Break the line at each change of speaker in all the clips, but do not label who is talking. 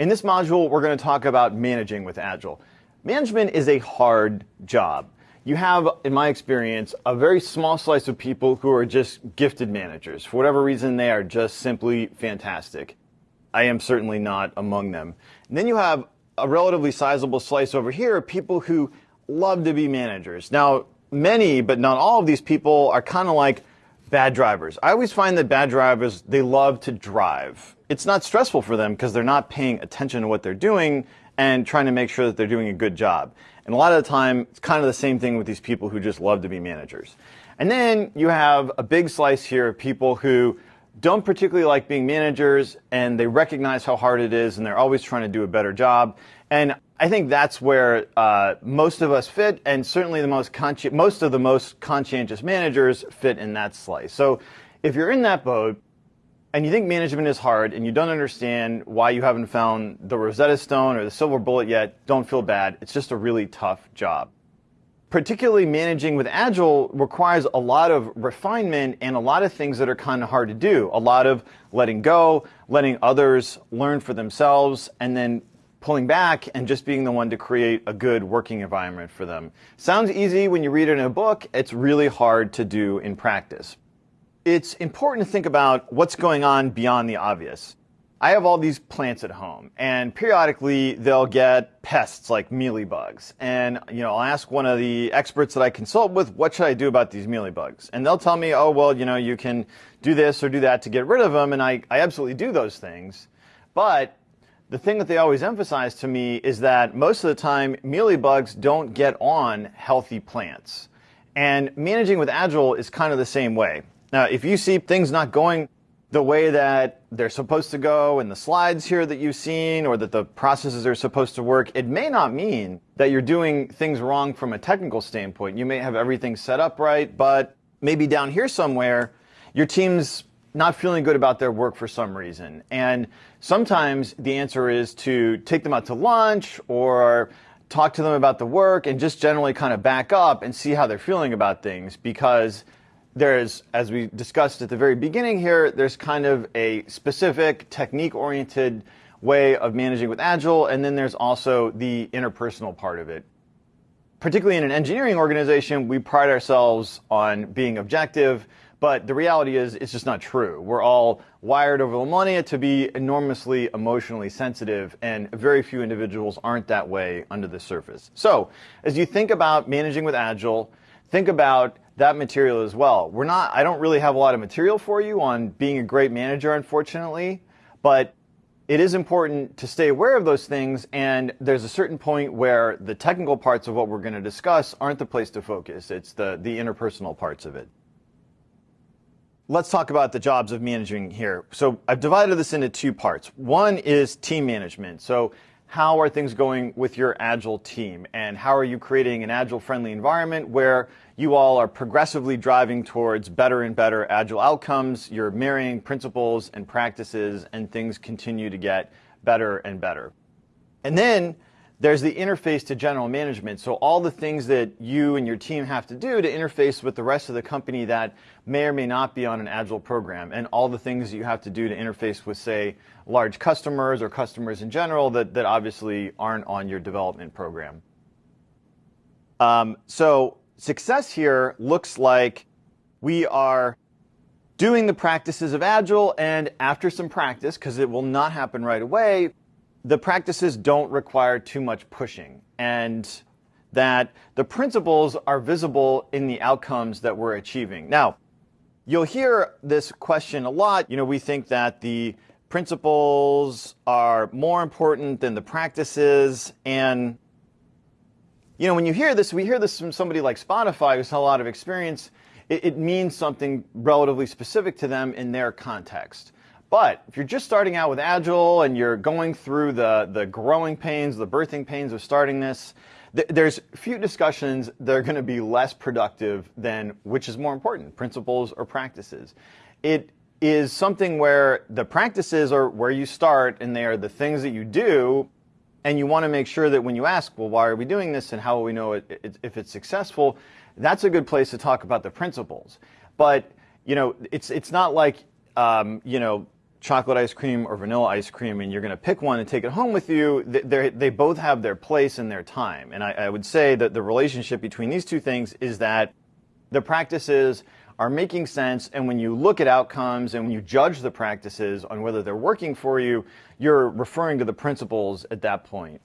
In this module, we're going to talk about managing with Agile. Management is a hard job. You have, in my experience, a very small slice of people who are just gifted managers. For whatever reason, they are just simply fantastic. I am certainly not among them. And then you have a relatively sizable slice over here of people who love to be managers. Now, many, but not all of these people are kind of like bad drivers. I always find that bad drivers, they love to drive. It's not stressful for them because they're not paying attention to what they're doing and trying to make sure that they're doing a good job. And a lot of the time, it's kind of the same thing with these people who just love to be managers. And then you have a big slice here of people who don't particularly like being managers and they recognize how hard it is and they're always trying to do a better job. And I think that's where uh, most of us fit, and certainly the most most of the most conscientious managers fit in that slice. So, if you're in that boat and you think management is hard and you don't understand why you haven't found the Rosetta Stone or the silver bullet yet, don't feel bad. It's just a really tough job. Particularly managing with Agile requires a lot of refinement and a lot of things that are kind of hard to do. A lot of letting go, letting others learn for themselves, and then pulling back and just being the one to create a good working environment for them. Sounds easy when you read it in a book, it's really hard to do in practice. It's important to think about what's going on beyond the obvious. I have all these plants at home, and periodically they'll get pests like mealybugs. And you know, I'll ask one of the experts that I consult with, "What should I do about these mealybugs?" And they'll tell me, "Oh, well, you know, you can do this or do that to get rid of them." And I, I absolutely do those things, but the thing that they always emphasize to me is that most of the time, mealybugs don't get on healthy plants. And managing with Agile is kind of the same way. Now, if you see things not going the way that they're supposed to go in the slides here that you've seen or that the processes are supposed to work, it may not mean that you're doing things wrong from a technical standpoint. You may have everything set up right, but maybe down here somewhere, your team's not feeling good about their work for some reason. And sometimes the answer is to take them out to lunch or talk to them about the work and just generally kind of back up and see how they're feeling about things because there's, as we discussed at the very beginning here, there's kind of a specific technique oriented way of managing with Agile, and then there's also the interpersonal part of it. Particularly in an engineering organization, we pride ourselves on being objective, but the reality is, it's just not true. We're all wired over the millennia to be enormously emotionally sensitive, and very few individuals aren't that way under the surface. So, as you think about managing with Agile, think about that material as well. We're not, I don't really have a lot of material for you on being a great manager, unfortunately, but it is important to stay aware of those things, and there's a certain point where the technical parts of what we're going to discuss aren't the place to focus. It's the, the interpersonal parts of it let's talk about the jobs of managing here. So I've divided this into two parts. One is team management. So how are things going with your agile team? And how are you creating an agile friendly environment where you all are progressively driving towards better and better agile outcomes? You're marrying principles and practices and things continue to get better and better. And then there's the interface to general management. So all the things that you and your team have to do to interface with the rest of the company that may or may not be on an agile program and all the things that you have to do to interface with, say, large customers or customers in general that, that obviously aren't on your development program. Um, so success here looks like we are doing the practices of Agile and after some practice, because it will not happen right away, the practices don't require too much pushing and that the principles are visible in the outcomes that we're achieving. Now, you'll hear this question a lot. You know, we think that the principles are more important than the practices. And, you know, when you hear this, we hear this from somebody like Spotify who's had a lot of experience. It, it means something relatively specific to them in their context. But if you're just starting out with Agile and you're going through the, the growing pains, the birthing pains of starting this, th there's few discussions that are going to be less productive than which is more important, principles or practices. It is something where the practices are where you start and they are the things that you do and you want to make sure that when you ask, well, why are we doing this and how will we know it, it, if it's successful, that's a good place to talk about the principles. But, you know, it's, it's not like, um, you know, chocolate ice cream or vanilla ice cream and you're going to pick one and take it home with you, they both have their place and their time. And I, I would say that the relationship between these two things is that the practices are making sense and when you look at outcomes and when you judge the practices on whether they're working for you, you're referring to the principles at that point.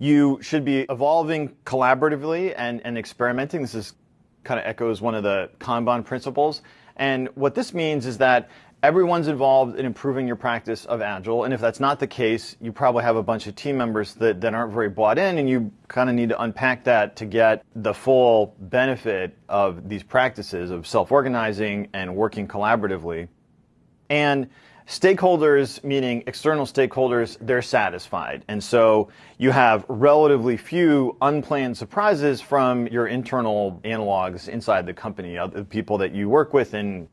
You should be evolving collaboratively and, and experimenting. This is kind of echoes one of the Kanban principles. And what this means is that everyone's involved in improving your practice of Agile. And if that's not the case, you probably have a bunch of team members that, that aren't very bought in, and you kind of need to unpack that to get the full benefit of these practices of self organizing and working collaboratively. And stakeholders, meaning external stakeholders, they're satisfied. And so you have relatively few unplanned surprises from your internal analogs inside the company, the people that you work with in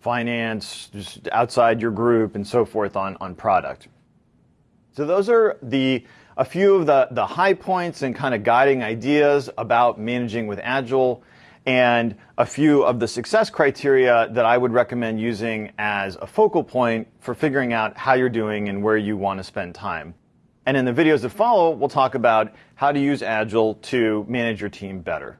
finance, just outside your group, and so forth on, on product. So those are the a few of the, the high points and kind of guiding ideas about managing with Agile and a few of the success criteria that I would recommend using as a focal point for figuring out how you're doing and where you want to spend time. And in the videos that follow, we'll talk about how to use Agile to manage your team better.